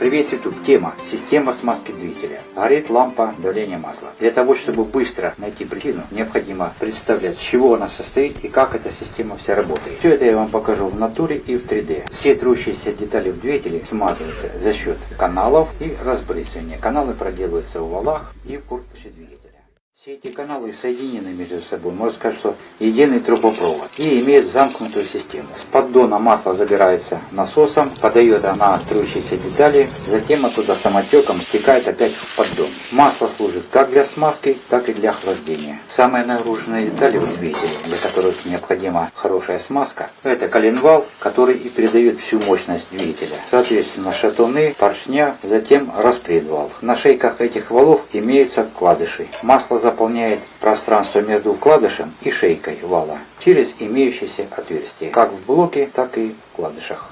Привет, YouTube. Тема «Система смазки двигателя». Горит лампа давления масла. Для того, чтобы быстро найти причину, необходимо представлять, чего она состоит и как эта система вся работает. Все это я вам покажу в натуре и в 3D. Все трущиеся детали в двигателе смазываются за счет каналов и разбрызгивания. Каналы проделываются в валах и в корпусе двигателя. Все эти каналы соединены между собой, можно сказать, что единый трубопровод и имеют замкнутую систему. С поддона масло забирается насосом, подает она струящиеся детали, затем оттуда самотеком стекает опять в поддон. Масло служит как для смазки, так и для охлаждения. Самые нагруженные детали в двигателе, для которых необходима хорошая смазка, это коленвал, который и передает всю мощность двигателя. Соответственно, шатуны, поршня, затем распредвал. На шейках этих валов имеются вкладыши. Масло заполняет пространство между вкладышем и шейкой вала через имеющиеся отверстия, как в блоке, так и в вкладышах.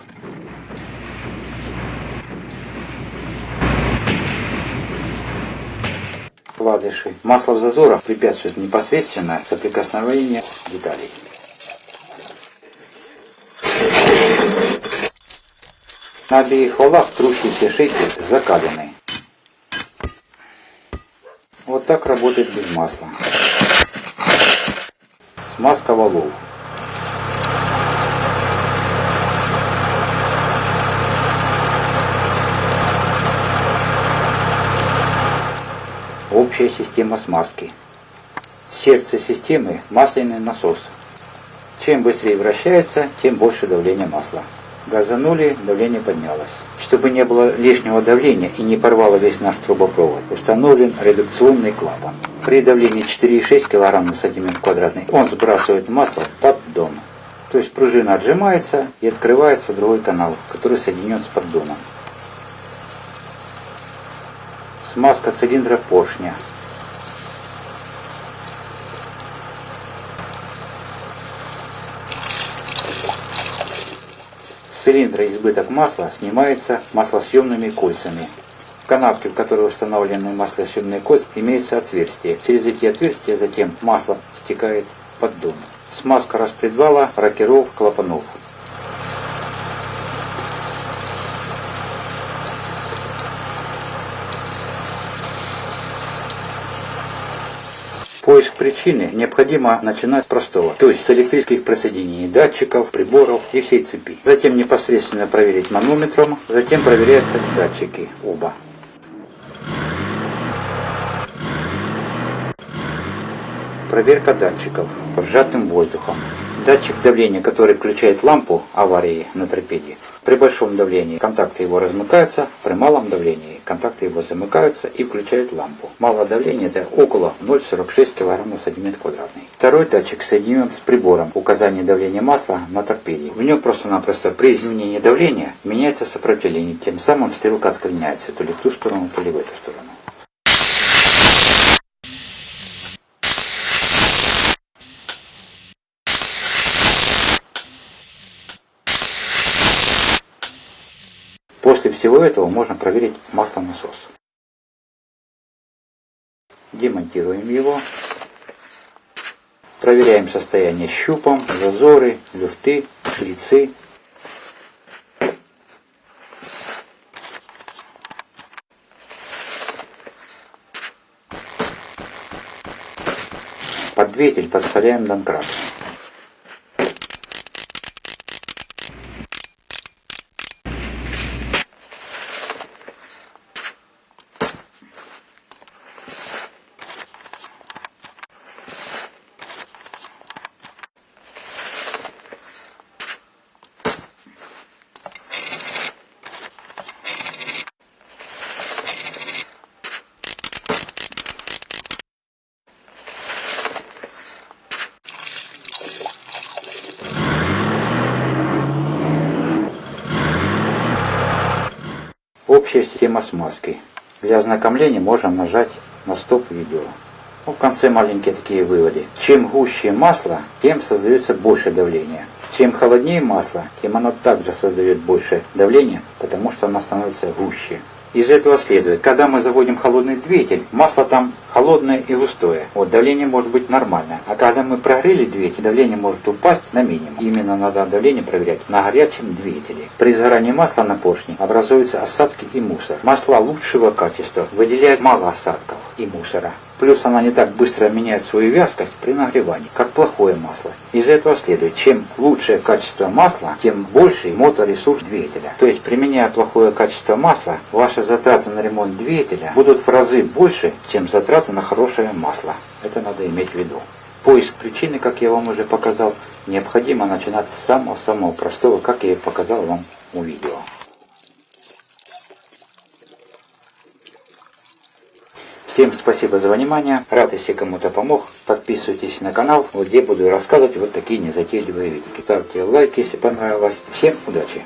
Вкладыши. Масло в зазорах препятствует непосредственно соприкосновению деталей. На обеих валах трущиеся шейки закалены. Вот так работает без масла. Смазка валов. Общая система смазки. Сердце системы – масляный насос. Чем быстрее вращается, тем больше давление масла. Газанули, давление поднялось. Чтобы не было лишнего давления и не порвало весь наш трубопровод, установлен редукционный клапан. При давлении 4,6 кг на сантиметр квадратный он сбрасывает масло под поддон. То есть пружина отжимается и открывается другой канал, который соединен с поддоном. Смазка цилиндра поршня. Цилиндра избыток масла снимается маслосъемными кольцами. В канавке, в которой установлены маслосъемные кольца, имеется отверстие. Через эти отверстия затем масло стекает под дон. Смазка распредвала, рокеров, клапанов. Поиск причины необходимо начинать с простого, то есть с электрических присоединений датчиков, приборов и всей цепи. Затем непосредственно проверить манометром, затем проверяются датчики оба. Проверка датчиков сжатым воздухом. Датчик давления, который включает лампу аварии на торпеде, при большом давлении контакты его размыкаются, при малом давлении контакты его замыкаются и включают лампу. Малое давление это около 0,46 кг на сантиметр квадратный. Второй датчик соединен с прибором указания давления масла на торпеде. В нем просто-напросто при изменении давления меняется сопротивление, тем самым стрелка отклоняется то ли в ту сторону, то ли в эту сторону. После всего этого можно проверить маслонасос. Демонтируем его. Проверяем состояние щупом, зазоры, люфты, шлицы. Под подставляем донкрат. Общая система смазки. Для ознакомления можно нажать на стоп-видео. Ну, в конце маленькие такие выводы. Чем гуще масло, тем создается больше давления. Чем холоднее масло, тем оно также создает больше давления, потому что оно становится гуще. Из этого следует, когда мы заводим холодный двигатель, масло там холодное и густое. Вот давление может быть нормальное. А когда мы прогрели двигатель, давление может упасть на минимум. Именно надо давление проверять на горячем двигателе. При сгорании масла на поршне образуются осадки и мусор. Масла лучшего качества выделяют мало осадков и мусора. Плюс она не так быстро меняет свою вязкость при нагревании, как плохое масло. Из этого следует, чем лучшее качество масла, тем больше моторесурс двигателя. То есть, применяя плохое качество масла, ваши затраты на ремонт двигателя будут в разы больше, чем затраты на хорошее масло. Это надо иметь в виду. Поиск причины, как я вам уже показал, необходимо начинать с самого-самого простого, как я и показал вам у видео. Всем спасибо за внимание. Рад, если кому-то помог. Подписывайтесь на канал, где буду рассказывать вот такие незатейливые видео. Ставьте лайк, если понравилось. Всем удачи!